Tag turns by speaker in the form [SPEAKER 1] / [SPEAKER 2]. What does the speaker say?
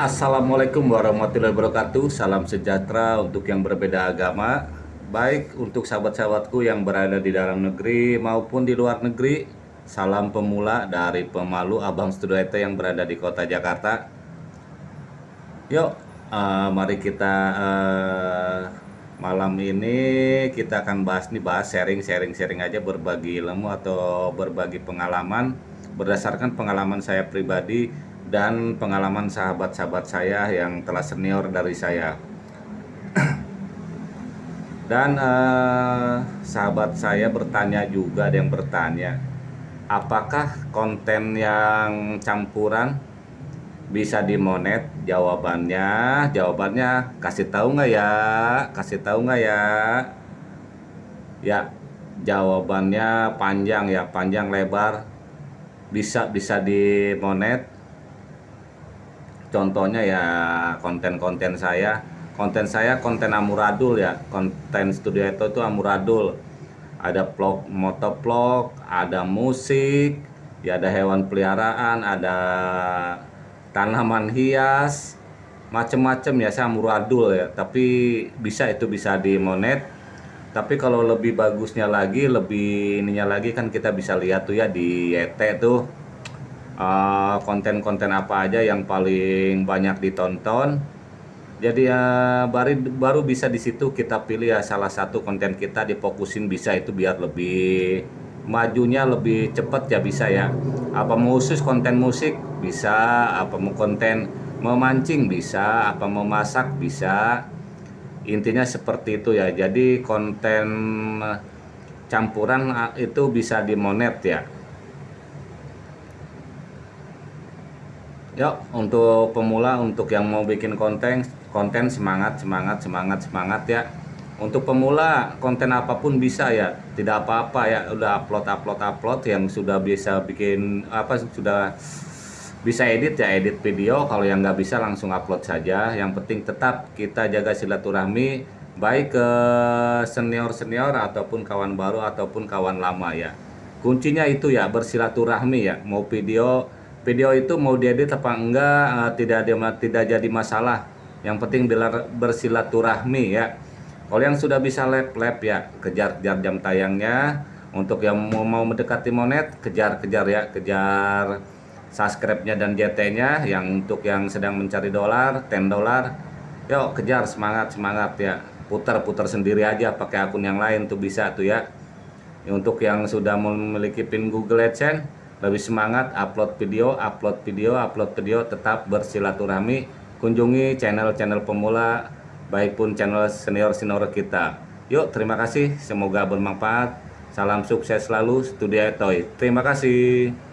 [SPEAKER 1] Assalamualaikum warahmatullahi wabarakatuh. Salam sejahtera untuk yang berbeda agama Baik untuk sahabat-sahabatku yang berada di dalam negeri maupun di luar negeri. Salam pemula dari pemalu Abang Studio IT yang berada di kota Jakarta. Yuk uh, mari kita uh, malam ini kita akan bahas nih bahas sharing-sharing-sharing aja berbagi ilmu atau berbagi pengalaman. Berdasarkan pengalaman saya pribadi dan pengalaman sahabat-sahabat saya yang telah senior dari saya. dan uh, sahabat saya bertanya juga ada yang bertanya, apakah konten yang campuran bisa dimonet? Jawabannya, jawabannya kasih tahu nggak ya? Kasih tahu nggak ya? Ya, jawabannya panjang ya, panjang lebar. Bisa bisa dimonet contohnya ya konten-konten saya. Konten saya konten amuradul ya. Konten studio itu tuh amuradul. Ada vlog motovlog ada musik ya ada hewan peliharaan ada tanaman hias macem-macem ya saya amuradul ya. Tapi bisa itu bisa di monet. Tapi kalau lebih bagusnya lagi lebih ininya lagi kan kita bisa lihat tuh ya di YT tuh. Eh, konten-konten uh, apa aja yang paling banyak ditonton. Jadi ya baru baru bisa di situ kita pilih ya salah satu konten kita difokusin bisa itu biar lebih majunya lebih cepat ya bisa ya. Apa mau khusus konten musik bisa, apa mau konten memancing bisa, apa mau masak bisa. Intinya seperti itu ya. Jadi konten campuran ah, itu bisa dimonet ya. Yuk, untuk pemula, untuk yang mau bikin konten, konten semangat, semangat, semangat, semangat ya. Untuk pemula, konten apa pun bisa ya, tidak apa-apa ya. Udah upload, upload, upload yang sudah bisa bikin apa sudah bisa edit ya, edit video. Kalau yang nggak bisa langsung upload saja. Yang penting tetap kita jaga silaturahmi, baik ke senior-senior ataupun kawan baru ataupun kawan lama ya. Kuncinya itu ya bersilaturahmi ya, mau video video itu mau diedit apa enggak uh, tidak ada tidak jadi masalah. Yang penting bila bersilaturahmi ya. Kalau yang sudah bisa lap lap ya kejar kejar jam tayangnya. Untuk yang mau, mau mendekati monet kejar kejar ya kejar subscribe-nya dan JT-nya yang untuk yang sedang mencari dolar 10 dolar yuk kejar semangat semangat ya. Putar-putar sendiri aja pakai akun yang lain tuh bisa tuh ya. Untuk yang sudah memiliki pin Google AdSense lebih semangat upload video, upload video, upload video, tetap bersilaturahmi, kunjungi channel-channel pemula, baik pun channel senior-senior kita. Yuk, terima kasih, semoga bermanfaat. Salam sukses selalu, Studio Toy. Terima kasih.